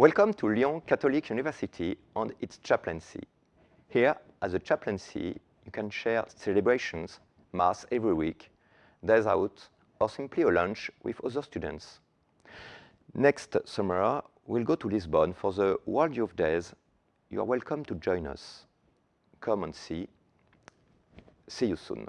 Welcome to Lyon Catholic University and its chaplaincy. Here, as a chaplaincy, you can share celebrations, mass every week, days out, or simply a lunch with other students. Next summer, we'll go to Lisbon for the World Youth Days. You are welcome to join us. Come and see. See you soon.